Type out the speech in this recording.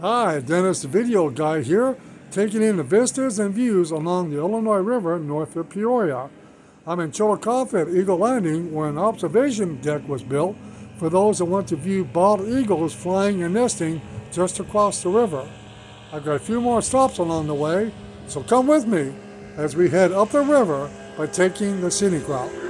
Hi, Dennis the Video Guy here, taking in the vistas and views along the Illinois River north of Peoria. I'm in Chillicothe at Eagle Landing where an observation deck was built for those that want to view bald eagles flying and nesting just across the river. I've got a few more stops along the way, so come with me as we head up the river by taking the scenic route.